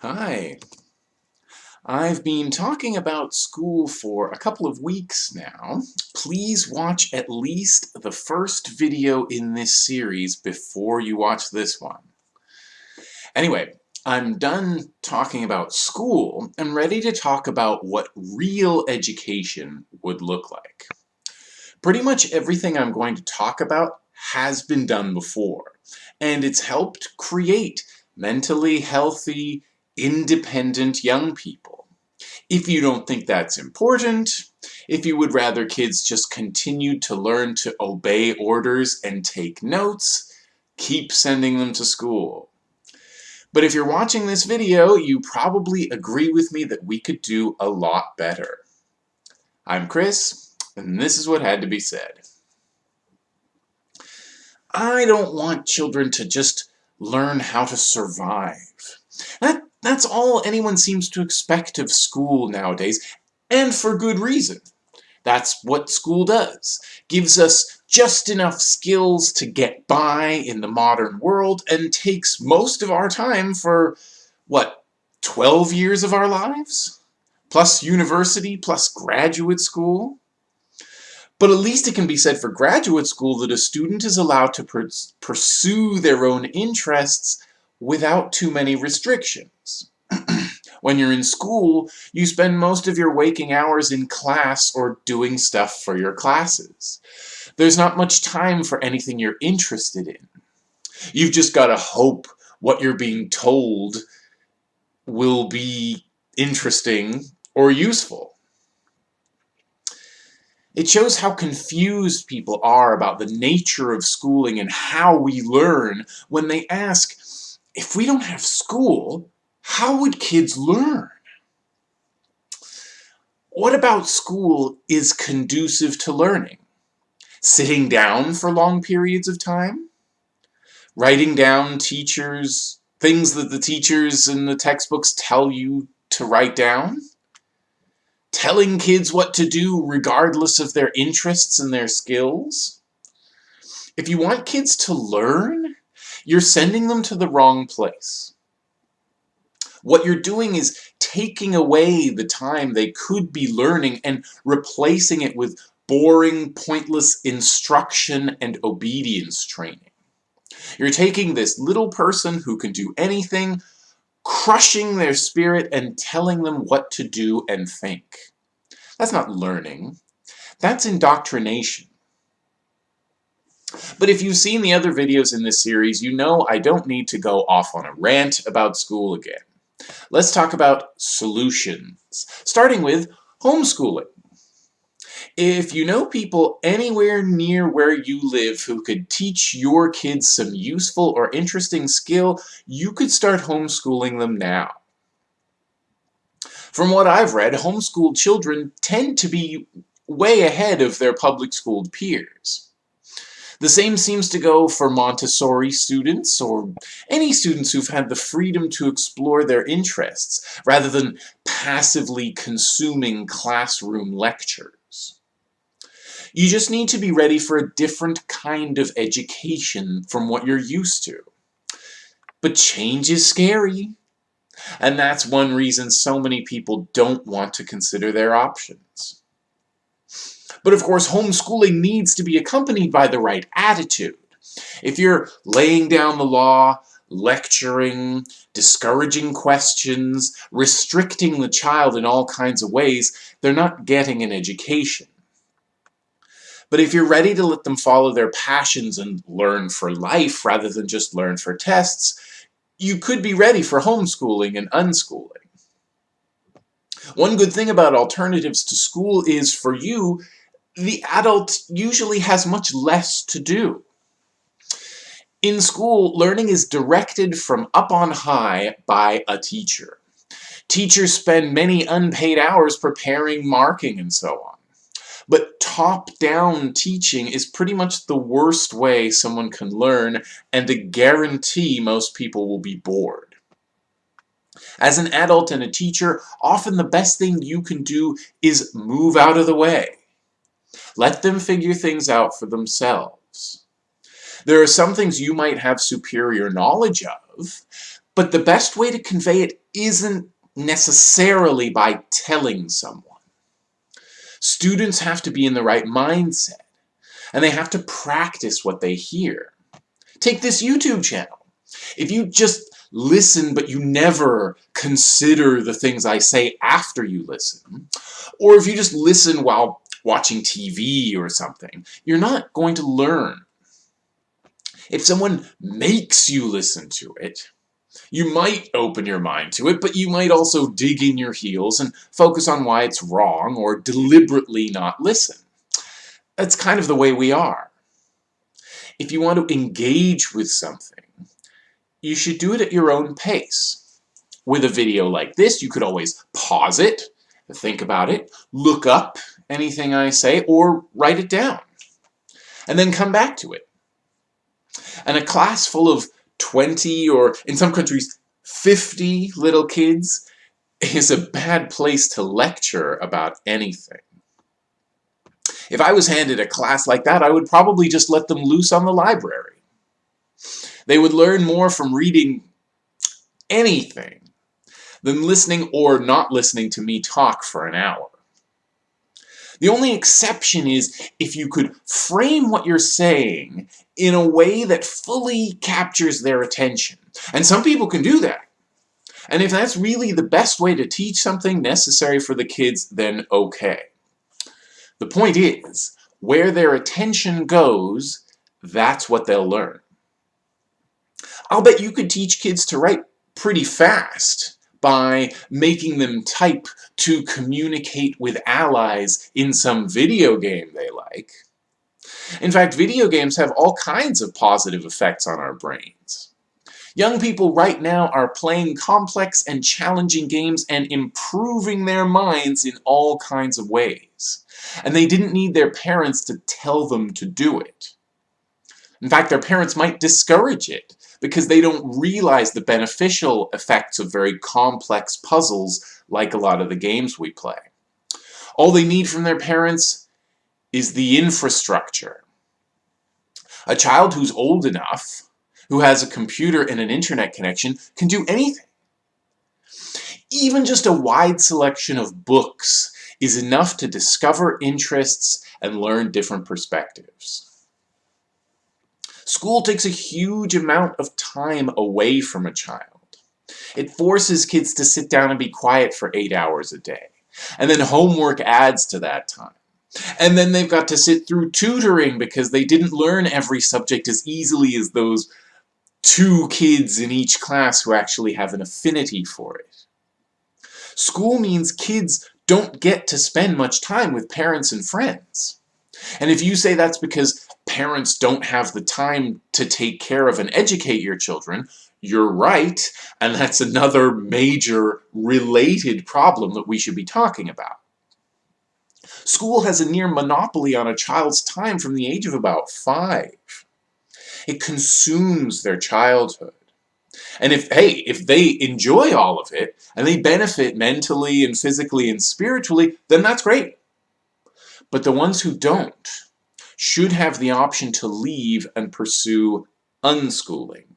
Hi. I've been talking about school for a couple of weeks now. Please watch at least the first video in this series before you watch this one. Anyway, I'm done talking about school and ready to talk about what real education would look like. Pretty much everything I'm going to talk about has been done before, and it's helped create mentally healthy, independent young people. If you don't think that's important, if you would rather kids just continue to learn to obey orders and take notes, keep sending them to school. But if you're watching this video, you probably agree with me that we could do a lot better. I'm Chris, and this is what had to be said. I don't want children to just learn how to survive. That that's all anyone seems to expect of school nowadays, and for good reason. That's what school does. Gives us just enough skills to get by in the modern world and takes most of our time for, what, 12 years of our lives? Plus university, plus graduate school? But at least it can be said for graduate school that a student is allowed to pursue their own interests without too many restrictions. when you're in school, you spend most of your waking hours in class or doing stuff for your classes. There's not much time for anything you're interested in. You've just got to hope what you're being told will be interesting or useful. It shows how confused people are about the nature of schooling and how we learn when they ask, if we don't have school, how would kids learn? What about school is conducive to learning? Sitting down for long periods of time? Writing down teachers, things that the teachers in the textbooks tell you to write down? Telling kids what to do regardless of their interests and their skills? If you want kids to learn, you're sending them to the wrong place. What you're doing is taking away the time they could be learning and replacing it with boring, pointless instruction and obedience training. You're taking this little person who can do anything, crushing their spirit and telling them what to do and think. That's not learning. That's indoctrination. But if you've seen the other videos in this series, you know I don't need to go off on a rant about school again. Let's talk about solutions, starting with homeschooling. If you know people anywhere near where you live who could teach your kids some useful or interesting skill, you could start homeschooling them now. From what I've read, homeschooled children tend to be way ahead of their public schooled peers. The same seems to go for Montessori students or any students who've had the freedom to explore their interests rather than passively consuming classroom lectures. You just need to be ready for a different kind of education from what you're used to. But change is scary. And that's one reason so many people don't want to consider their options. But of course, homeschooling needs to be accompanied by the right attitude. If you're laying down the law, lecturing, discouraging questions, restricting the child in all kinds of ways, they're not getting an education. But if you're ready to let them follow their passions and learn for life rather than just learn for tests, you could be ready for homeschooling and unschooling. One good thing about alternatives to school is for you, the adult usually has much less to do. In school, learning is directed from up on high by a teacher. Teachers spend many unpaid hours preparing marking and so on. But top-down teaching is pretty much the worst way someone can learn and a guarantee most people will be bored. As an adult and a teacher, often the best thing you can do is move out of the way. Let them figure things out for themselves. There are some things you might have superior knowledge of, But the best way to convey it isn't necessarily by telling someone. Students have to be in the right mindset, and they have to practice what they hear. Take this YouTube channel. If you just listen but you never consider the things I say after you listen, or if you just listen while watching TV or something, you're not going to learn. If someone makes you listen to it, you might open your mind to it, but you might also dig in your heels and focus on why it's wrong or deliberately not listen. That's kind of the way we are. If you want to engage with something, you should do it at your own pace. With a video like this, you could always pause it, think about it, look up anything I say, or write it down, and then come back to it. And a class full of 20 or, in some countries, 50 little kids is a bad place to lecture about anything. If I was handed a class like that, I would probably just let them loose on the library. They would learn more from reading anything than listening or not listening to me talk for an hour. The only exception is if you could frame what you're saying in a way that fully captures their attention. And some people can do that. And if that's really the best way to teach something necessary for the kids, then okay. The point is, where their attention goes, that's what they'll learn. I'll bet you could teach kids to write pretty fast by making them type to communicate with allies in some video game they like. In fact, video games have all kinds of positive effects on our brains. Young people right now are playing complex and challenging games and improving their minds in all kinds of ways. And they didn't need their parents to tell them to do it. In fact, their parents might discourage it because they don't realize the beneficial effects of very complex puzzles like a lot of the games we play. All they need from their parents is the infrastructure. A child who's old enough, who has a computer and an internet connection, can do anything. Even just a wide selection of books is enough to discover interests and learn different perspectives. School takes a huge amount of time away from a child. It forces kids to sit down and be quiet for eight hours a day. And then homework adds to that time. And then they've got to sit through tutoring because they didn't learn every subject as easily as those two kids in each class who actually have an affinity for it. School means kids don't get to spend much time with parents and friends. And if you say that's because parents don't have the time to take care of and educate your children, you're right, and that's another major related problem that we should be talking about. School has a near monopoly on a child's time from the age of about five. It consumes their childhood. And if, hey, if they enjoy all of it, and they benefit mentally and physically and spiritually, then that's great. But the ones who don't, should have the option to leave and pursue unschooling.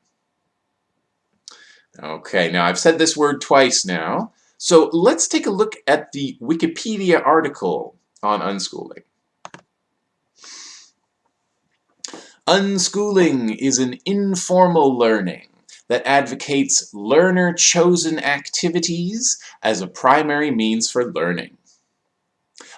Okay, now I've said this word twice now, so let's take a look at the Wikipedia article on unschooling. Unschooling is an informal learning that advocates learner-chosen activities as a primary means for learning.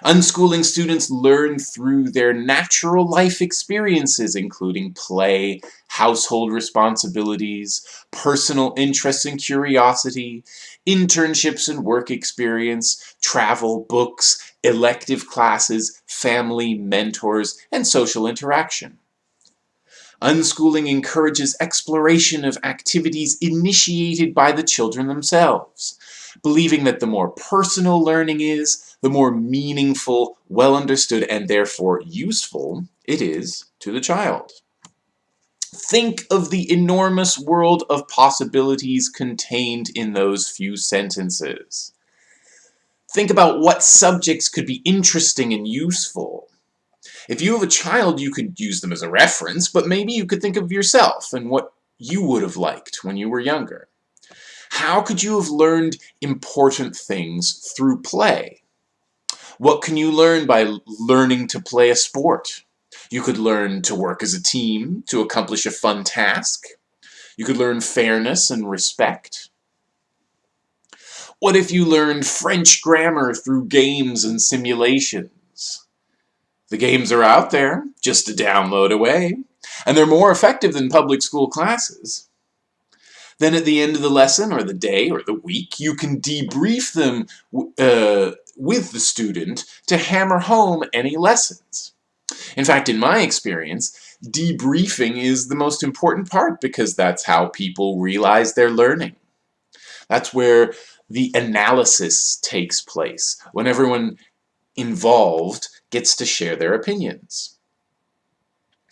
Unschooling students learn through their natural life experiences, including play, household responsibilities, personal interests and curiosity, internships and work experience, travel, books, elective classes, family, mentors, and social interaction. Unschooling encourages exploration of activities initiated by the children themselves, believing that the more personal learning is, the more meaningful, well understood, and therefore useful it is to the child. Think of the enormous world of possibilities contained in those few sentences. Think about what subjects could be interesting and useful. If you have a child, you could use them as a reference, but maybe you could think of yourself and what you would have liked when you were younger. How could you have learned important things through play? What can you learn by learning to play a sport? You could learn to work as a team to accomplish a fun task. You could learn fairness and respect. What if you learned French grammar through games and simulations? The games are out there, just to download away, and they're more effective than public school classes. Then at the end of the lesson, or the day, or the week, you can debrief them uh, with the student to hammer home any lessons. In fact, in my experience, debriefing is the most important part because that's how people realize they're learning. That's where the analysis takes place, when everyone involved gets to share their opinions.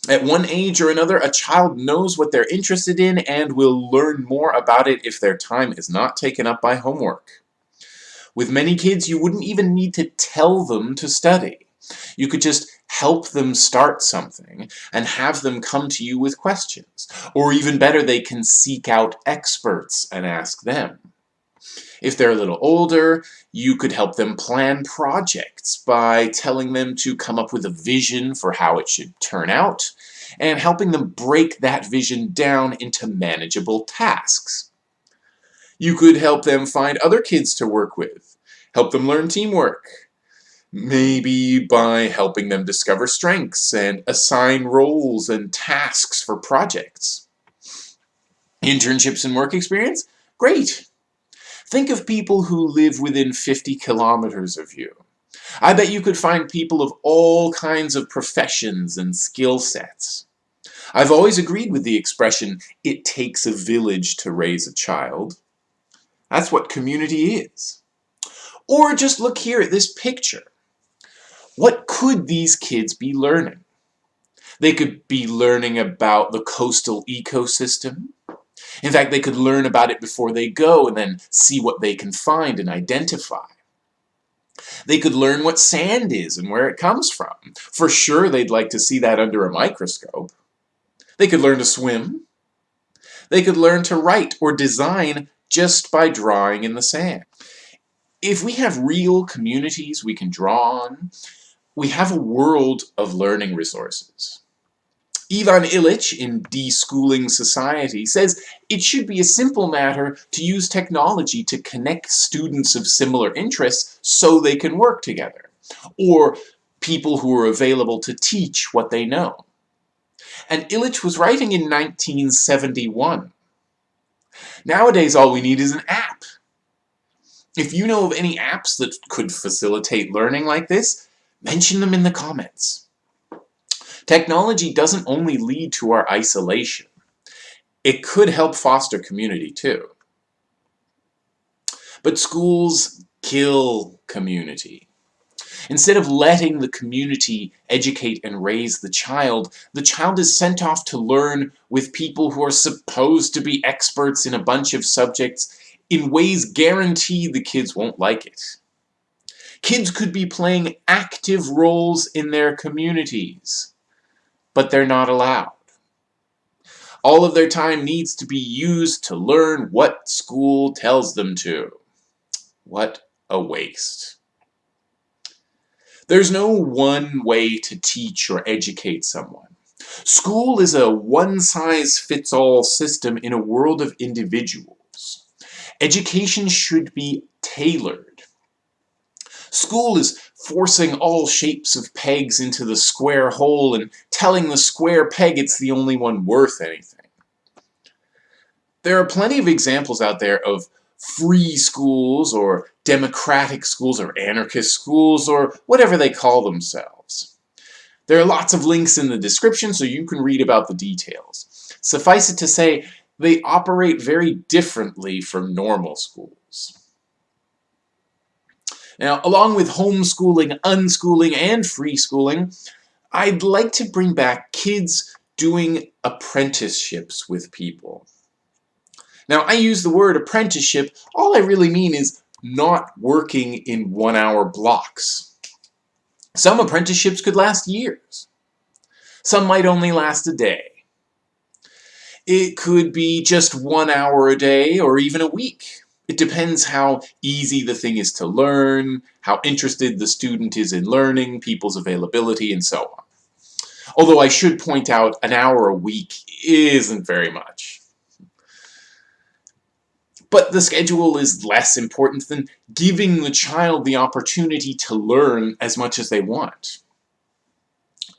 At one age or another, a child knows what they're interested in and will learn more about it if their time is not taken up by homework. With many kids, you wouldn't even need to tell them to study. You could just help them start something and have them come to you with questions. Or even better, they can seek out experts and ask them. If they're a little older, you could help them plan projects by telling them to come up with a vision for how it should turn out, and helping them break that vision down into manageable tasks. You could help them find other kids to work with, help them learn teamwork, maybe by helping them discover strengths and assign roles and tasks for projects. Internships and work experience? Great! Think of people who live within 50 kilometers of you. I bet you could find people of all kinds of professions and skill sets. I've always agreed with the expression, it takes a village to raise a child. That's what community is. Or just look here at this picture. What could these kids be learning? They could be learning about the coastal ecosystem, in fact, they could learn about it before they go and then see what they can find and identify. They could learn what sand is and where it comes from. For sure, they'd like to see that under a microscope. They could learn to swim. They could learn to write or design just by drawing in the sand. If we have real communities we can draw on, we have a world of learning resources. Ivan Illich in Deschooling Society says it should be a simple matter to use technology to connect students of similar interests so they can work together, or people who are available to teach what they know. And Illich was writing in 1971. Nowadays all we need is an app. If you know of any apps that could facilitate learning like this, mention them in the comments. Technology doesn't only lead to our isolation. It could help foster community too. But schools kill community. Instead of letting the community educate and raise the child, the child is sent off to learn with people who are supposed to be experts in a bunch of subjects in ways guaranteed the kids won't like it. Kids could be playing active roles in their communities but they're not allowed. All of their time needs to be used to learn what school tells them to. What a waste. There's no one way to teach or educate someone. School is a one-size-fits-all system in a world of individuals. Education should be tailored. School is forcing all shapes of pegs into the square hole and telling the square peg it's the only one worth anything. There are plenty of examples out there of free schools or democratic schools or anarchist schools or whatever they call themselves. There are lots of links in the description so you can read about the details. Suffice it to say, they operate very differently from normal schools. Now, along with homeschooling, unschooling, and free schooling, I'd like to bring back kids doing apprenticeships with people. Now, I use the word apprenticeship, all I really mean is not working in one-hour blocks. Some apprenticeships could last years. Some might only last a day. It could be just one hour a day or even a week. It depends how easy the thing is to learn, how interested the student is in learning, people's availability, and so on. Although I should point out an hour a week isn't very much. But the schedule is less important than giving the child the opportunity to learn as much as they want.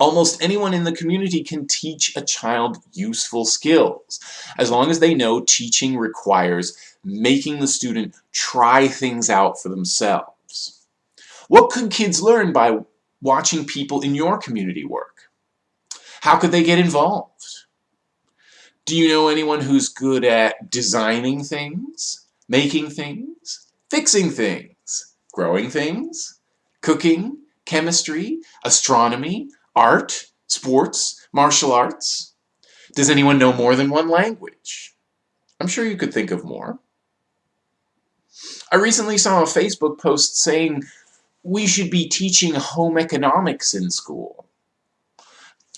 Almost anyone in the community can teach a child useful skills, as long as they know teaching requires making the student try things out for themselves. What could kids learn by watching people in your community work? How could they get involved? Do you know anyone who's good at designing things, making things, fixing things, growing things, cooking, chemistry, astronomy, art, sports, martial arts? Does anyone know more than one language? I'm sure you could think of more. I recently saw a Facebook post saying we should be teaching home economics in school.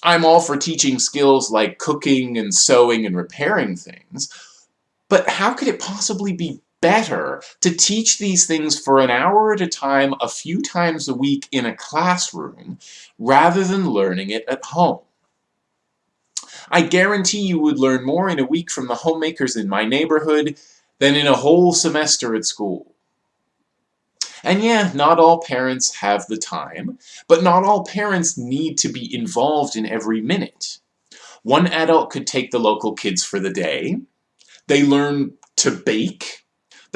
I'm all for teaching skills like cooking and sewing and repairing things, but how could it possibly be better to teach these things for an hour at a time a few times a week in a classroom rather than learning it at home? I guarantee you would learn more in a week from the homemakers in my neighborhood than in a whole semester at school. And yeah, not all parents have the time, but not all parents need to be involved in every minute. One adult could take the local kids for the day, they learn to bake,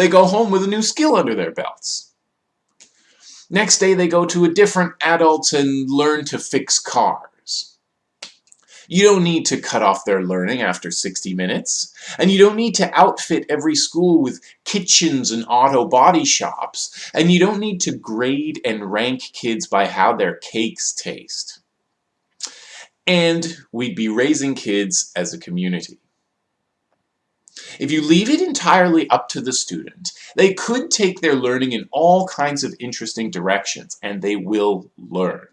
they go home with a new skill under their belts. Next day they go to a different adult and learn to fix cars. You don't need to cut off their learning after 60 minutes. And you don't need to outfit every school with kitchens and auto body shops. And you don't need to grade and rank kids by how their cakes taste. And we'd be raising kids as a community. If you leave it entirely up to the student, they could take their learning in all kinds of interesting directions, and they will learn.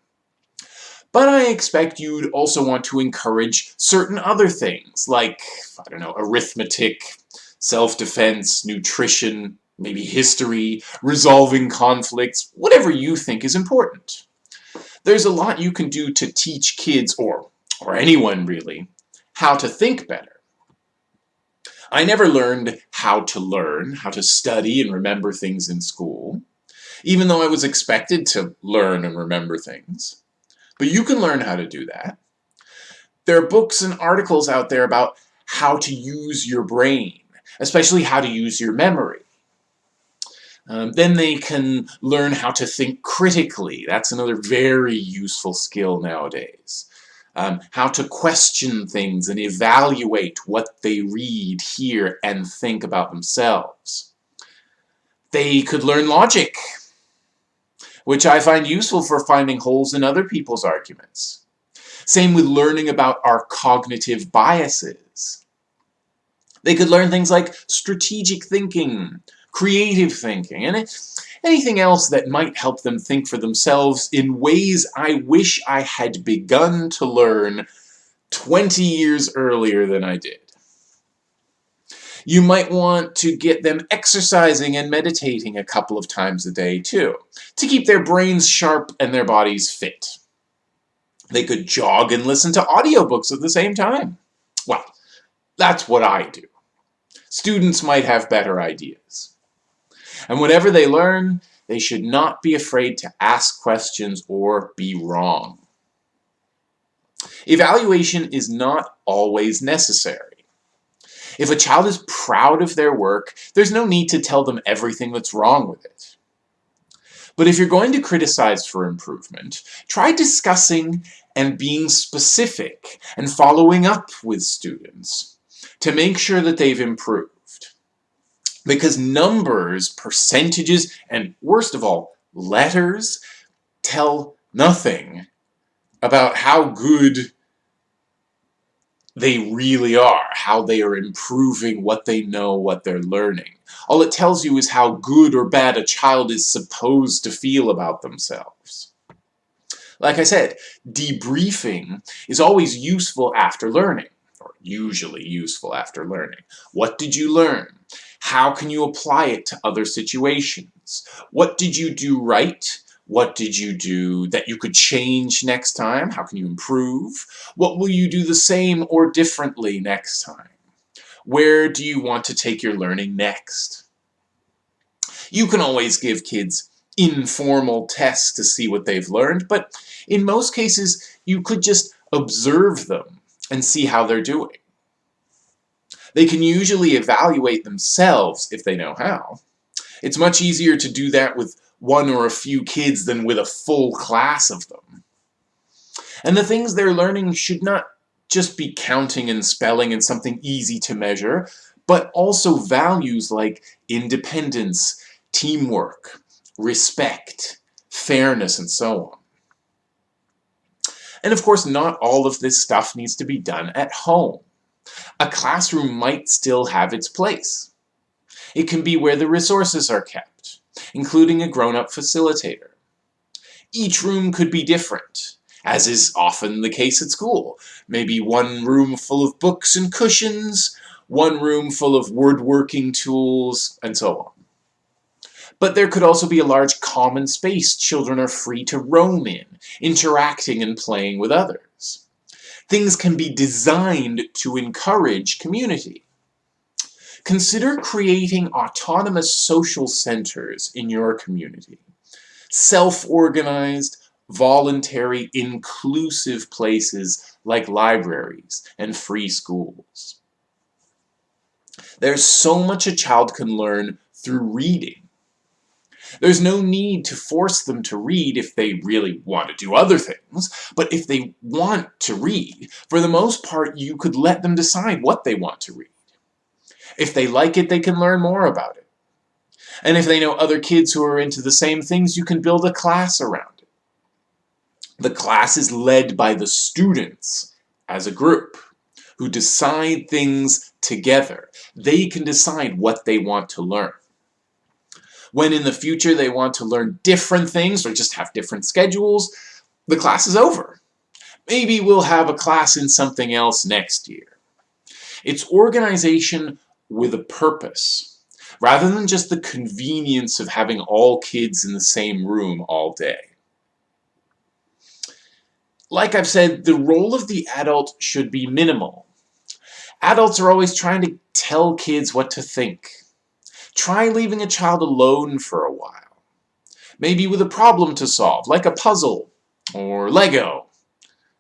But I expect you'd also want to encourage certain other things, like, I don't know, arithmetic, self-defense, nutrition, maybe history, resolving conflicts, whatever you think is important. There's a lot you can do to teach kids, or, or anyone really, how to think better. I never learned how to learn, how to study and remember things in school, even though I was expected to learn and remember things. But you can learn how to do that. There are books and articles out there about how to use your brain, especially how to use your memory. Um, then they can learn how to think critically. That's another very useful skill nowadays. Um, how to question things and evaluate what they read, hear, and think about themselves. They could learn logic which I find useful for finding holes in other people's arguments. Same with learning about our cognitive biases. They could learn things like strategic thinking, creative thinking, and anything else that might help them think for themselves in ways I wish I had begun to learn 20 years earlier than I did. You might want to get them exercising and meditating a couple of times a day too, to keep their brains sharp and their bodies fit. They could jog and listen to audiobooks at the same time. Well, that's what I do. Students might have better ideas. And whatever they learn, they should not be afraid to ask questions or be wrong. Evaluation is not always necessary. If a child is proud of their work, there's no need to tell them everything that's wrong with it. But if you're going to criticize for improvement, try discussing and being specific and following up with students to make sure that they've improved. Because numbers, percentages, and worst of all, letters tell nothing about how good they really are, how they are improving what they know, what they're learning. All it tells you is how good or bad a child is supposed to feel about themselves. Like I said, debriefing is always useful after learning, or usually useful after learning. What did you learn? How can you apply it to other situations? What did you do right? What did you do that you could change next time? How can you improve? What will you do the same or differently next time? Where do you want to take your learning next? You can always give kids informal tests to see what they've learned, but in most cases, you could just observe them and see how they're doing. They can usually evaluate themselves if they know how. It's much easier to do that with one or a few kids than with a full class of them. And the things they're learning should not just be counting and spelling and something easy to measure, but also values like independence, teamwork, respect, fairness, and so on. And of course, not all of this stuff needs to be done at home. A classroom might still have its place. It can be where the resources are kept, including a grown-up facilitator. Each room could be different, as is often the case at school. Maybe one room full of books and cushions, one room full of woodworking tools, and so on. But there could also be a large common space children are free to roam in, interacting and playing with others. Things can be designed to encourage community. Consider creating autonomous social centers in your community. Self-organized, voluntary, inclusive places like libraries and free schools. There's so much a child can learn through reading. There's no need to force them to read if they really want to do other things, but if they want to read, for the most part you could let them decide what they want to read. If they like it, they can learn more about it. And if they know other kids who are into the same things, you can build a class around it. The class is led by the students as a group who decide things together. They can decide what they want to learn when in the future they want to learn different things or just have different schedules, the class is over. Maybe we'll have a class in something else next year. It's organization with a purpose, rather than just the convenience of having all kids in the same room all day. Like I've said, the role of the adult should be minimal. Adults are always trying to tell kids what to think. Try leaving a child alone for a while. Maybe with a problem to solve, like a puzzle, or Lego.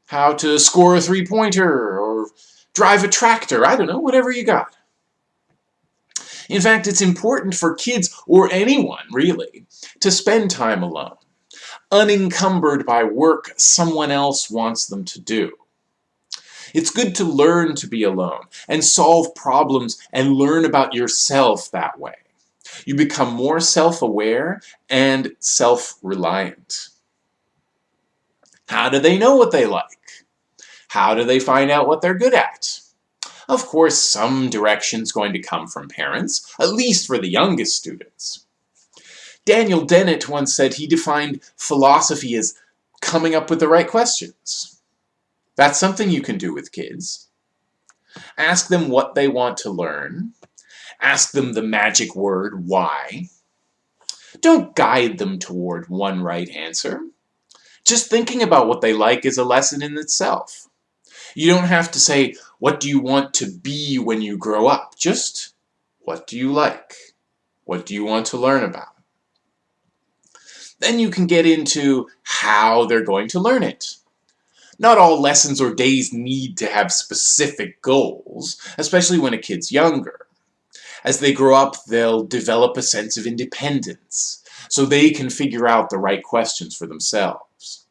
How to score a three-pointer, or drive a tractor, I don't know, whatever you got. In fact, it's important for kids, or anyone really, to spend time alone, unencumbered by work someone else wants them to do. It's good to learn to be alone, and solve problems, and learn about yourself that way. You become more self-aware and self-reliant. How do they know what they like? How do they find out what they're good at? Of course, some direction's going to come from parents, at least for the youngest students. Daniel Dennett once said he defined philosophy as coming up with the right questions. That's something you can do with kids. Ask them what they want to learn, Ask them the magic word, why. Don't guide them toward one right answer. Just thinking about what they like is a lesson in itself. You don't have to say, what do you want to be when you grow up? Just, what do you like? What do you want to learn about? Then you can get into how they're going to learn it. Not all lessons or days need to have specific goals, especially when a kid's younger. As they grow up, they'll develop a sense of independence, so they can figure out the right questions for themselves.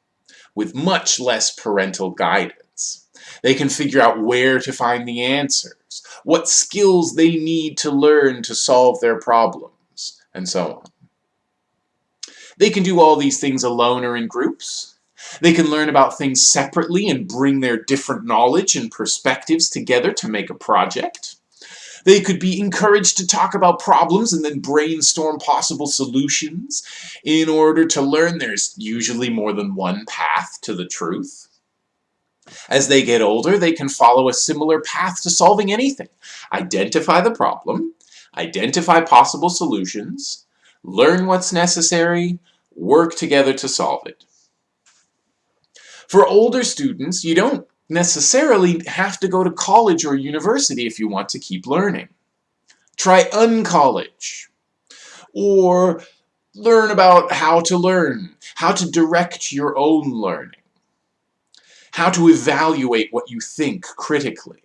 With much less parental guidance, they can figure out where to find the answers, what skills they need to learn to solve their problems, and so on. They can do all these things alone or in groups. They can learn about things separately and bring their different knowledge and perspectives together to make a project. They could be encouraged to talk about problems and then brainstorm possible solutions. In order to learn, there's usually more than one path to the truth. As they get older, they can follow a similar path to solving anything. Identify the problem, identify possible solutions, learn what's necessary, work together to solve it. For older students, you don't necessarily have to go to college or university if you want to keep learning. Try uncollege. Or learn about how to learn, how to direct your own learning, how to evaluate what you think critically.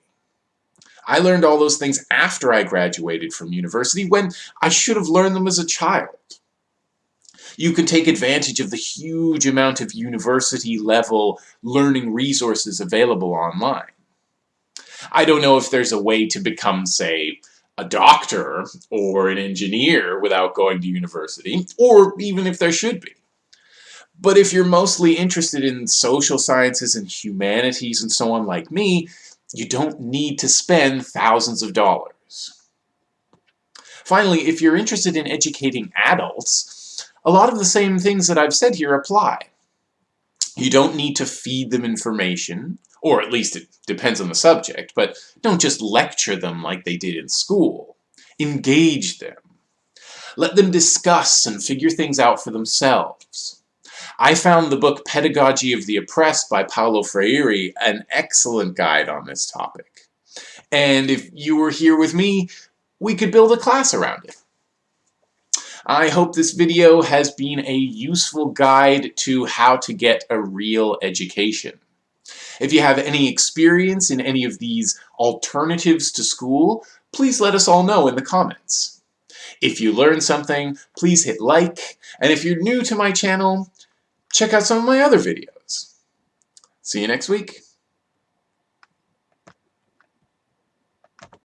I learned all those things after I graduated from university when I should have learned them as a child. You can take advantage of the huge amount of university-level learning resources available online. I don't know if there's a way to become, say, a doctor or an engineer without going to university, or even if there should be. But if you're mostly interested in social sciences and humanities and so on like me, you don't need to spend thousands of dollars. Finally, if you're interested in educating adults, a lot of the same things that I've said here apply. You don't need to feed them information, or at least it depends on the subject, but don't just lecture them like they did in school. Engage them. Let them discuss and figure things out for themselves. I found the book Pedagogy of the Oppressed by Paulo Freire an excellent guide on this topic. And if you were here with me, we could build a class around it. I hope this video has been a useful guide to how to get a real education. If you have any experience in any of these alternatives to school, please let us all know in the comments. If you learned something, please hit like, and if you're new to my channel, check out some of my other videos. See you next week.